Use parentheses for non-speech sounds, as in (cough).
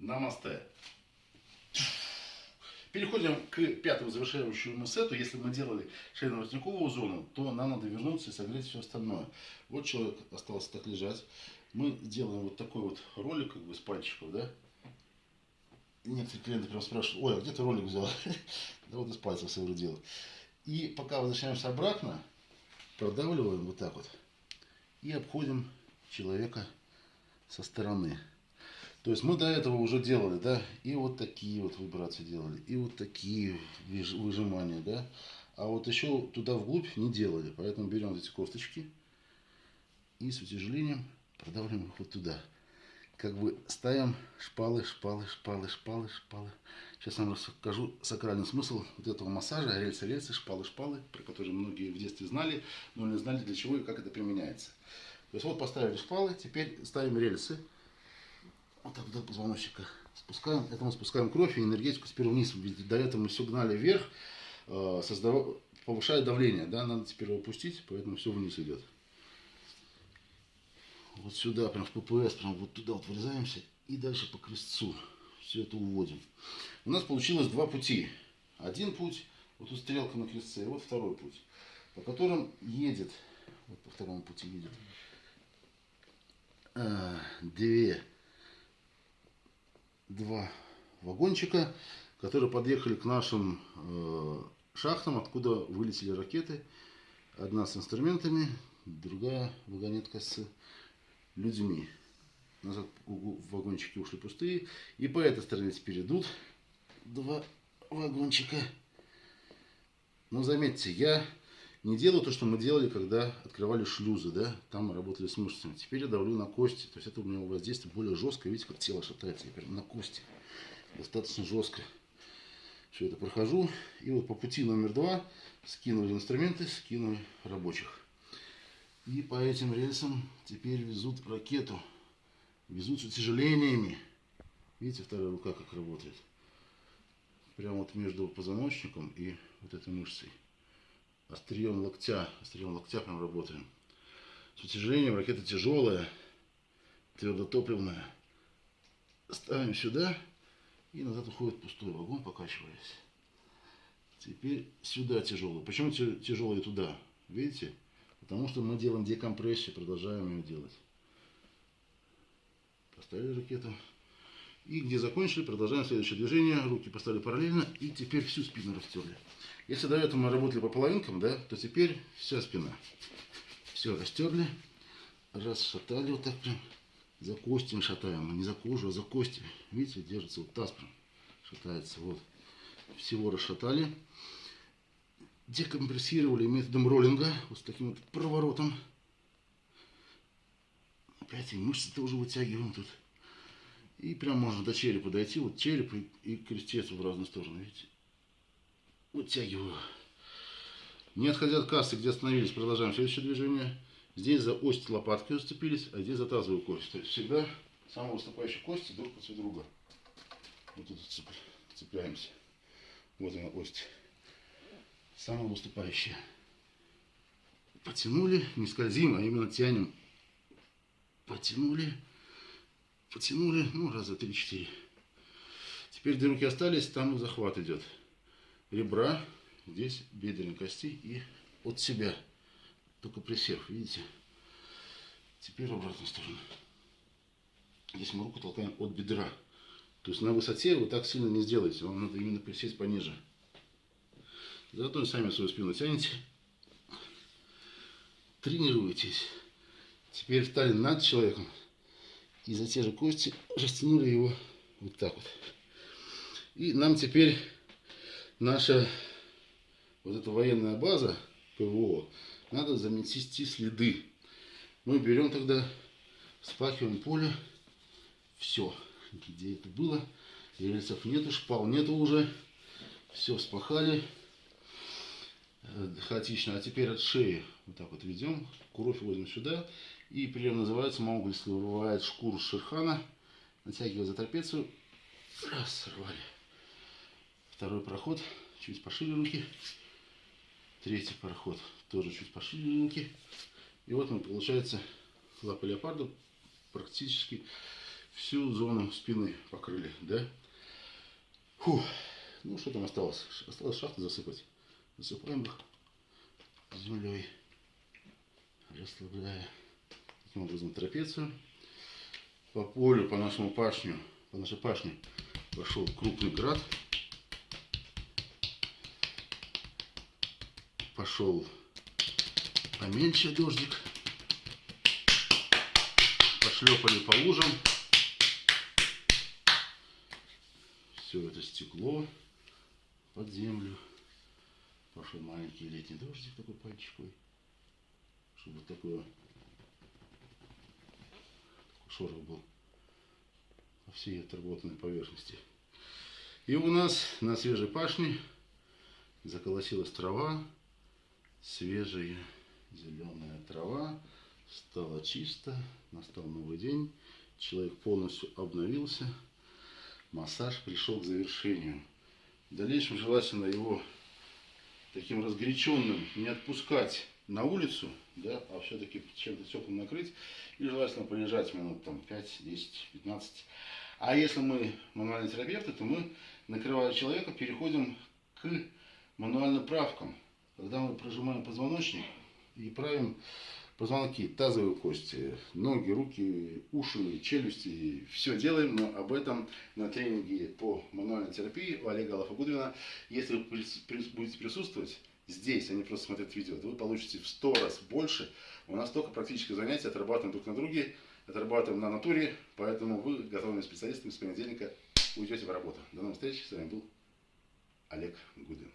Намасте. Переходим к пятому завершающему сету. Если мы делали шейно-воротниковую зону, то нам надо вернуться и согреть все остальное. Вот человек остался так лежать. Мы делаем вот такой вот ролик как бы с пальчиков, да? Некоторые клиенты прям спрашивают, ой, а где ты ролик взял? (laughs) да вот из пальцев делаю. И пока возвращаемся обратно, продавливаем вот так вот. И обходим человека со стороны. То есть мы до этого уже делали, да, и вот такие вот вибрации делали, и вот такие выжимания, да. А вот еще туда вглубь не делали, поэтому берем эти косточки и с утяжелением продавливаем их вот туда. Как бы ставим шпалы, шпалы, шпалы, шпалы, шпалы. Сейчас вам расскажу сакральный смысл вот этого массажа, рельсы, рельсы, шпалы, шпалы, про которые многие в детстве знали, но не знали для чего и как это применяется. То есть вот поставили шпалы, теперь ставим рельсы. Вот так до позвоночника спускаем. Это мы спускаем кровь и энергетику теперь вниз. Ведь до этого мы все гнали вверх, э, создав... повышая давление. Да? Надо теперь его опустить, поэтому все вниз идет. Вот сюда, прям в ППС, прям вот туда вот вырезаемся и дальше по крестцу все это уводим. У нас получилось два пути. Один путь, вот тут стрелка на крестце, и вот второй путь, по которым едет, вот по второму пути едет, а, две, два вагончика, которые подъехали к нашим э, шахтам, откуда вылетели ракеты. Одна с инструментами, другая вагонетка с людьми. Назад вагончики ушли пустые. И по этой стороне теперь идут два вагончика. Но заметьте, я не делаю то, что мы делали, когда открывали шлюзы, да, там мы работали с мышцами. Теперь я давлю на кости, то есть это у меня воздействие более жесткое, видите, как тело шатается, я прям на кости, достаточно жестко. Все это прохожу, и вот по пути номер два скинули инструменты, скинули рабочих. И по этим рельсам теперь везут ракету, везут с утяжелениями. Видите, вторая рука как работает. Прямо вот между позвоночником и вот этой мышцей острием локтя, острием локтя прям работаем. С утяжелением ракета тяжелая, твердотопливная. Ставим сюда и назад уходит пустой вагон, покачиваясь. Теперь сюда тяжелый. Почему тяжелый туда? Видите? Потому что мы делаем декомпрессию, продолжаем ее делать. Поставили ракету. И где закончили, продолжаем следующее движение. Руки поставили параллельно и теперь всю спину растерли. Если до этого мы работали по половинкам, да, то теперь вся спина. Все растерли, расшатали вот так прям. За кости шатаем, а не за кожу, а за кости. Видите, держится вот таз прям, шатается. Вот. Всего расшатали. Декомпрессировали методом роллинга, вот с таким вот проворотом. Опять и мышцы тоже вытягиваем тут. И прям можно до черепа дойти. Вот череп и, и крестец в разные стороны, видите. Вытягиваю. Не отходя от кассы, где остановились, продолжаем следующее движение. Здесь за ось лопаткой зацепились, а здесь за тазовую кость. То есть всегда самые выступающие кости друг против друга. Вот тут цепляемся. Вот она ось. Самая выступающая. Потянули, не скользим, а именно тянем. Потянули, потянули, ну, раза три-четыре. Теперь две руки остались, там захват идет ребра, здесь бедренной кости и от себя. Только присев, видите? Теперь в обратную сторону. Здесь мы руку толкаем от бедра. То есть на высоте вы так сильно не сделаете. Вам надо именно присесть пониже. Заодно сами свою спину тянете. Тренируйтесь. Теперь встали над человеком. И за те же кости растянули его вот так вот. И нам теперь наша вот эта военная база ПВО, надо замести следы. Мы берем тогда, спахиваем поле, все, где это было, рельсов нету, шпал нету уже, все спахали, хаотично. А теперь от шеи вот так вот ведем, кровь возьмем сюда, и прием называется мауглийский, вырывает шкуру шерхана, натягивая за трапецию, раз, сорвали. Второй проход, чуть пошире руки. Третий проход, тоже чуть пошире руки. И вот мы, получается, лапы леопарда практически всю зону спины покрыли, да? Фу. Ну, что там осталось? Осталось шахты засыпать. Засыпаем их землей, расслабляя таким образом трапецию. По полю, по нашему пашню, по нашей пашне пошел крупный град. Пошел поменьше дождик. Пошлепали по лужам. Все это стекло под землю. Пошел маленький летний дождик такой пальчиковый. Чтобы вот такое такой шорох был по всей отработанной поверхности. И у нас на свежей пашне заколосилась трава, свежая зеленая трава, стало чисто, настал новый день, человек полностью обновился, массаж пришел к завершению. В дальнейшем желательно его таким разгоряченным не отпускать на улицу, да, а все-таки чем-то теплым накрыть, и желательно полежать минут там 5, 10, 15. А если мы мануальные терапевты, то мы, накрывая человека, переходим к мануальным правкам. Когда мы прожимаем позвоночник и правим позвонки, тазовые кости, ноги, руки, уши, челюсти, все делаем, но об этом на тренинге по мануальной терапии у Олега Алафагудвина. Если вы будете присутствовать здесь, а не просто смотреть видео, то вы получите в 100 раз больше. У нас только практическое занятие, отрабатываем друг на друге, отрабатываем на натуре, поэтому вы готовыми специалистами с понедельника уйдете в работу. До новых встреч, с вами был Олег Гудин.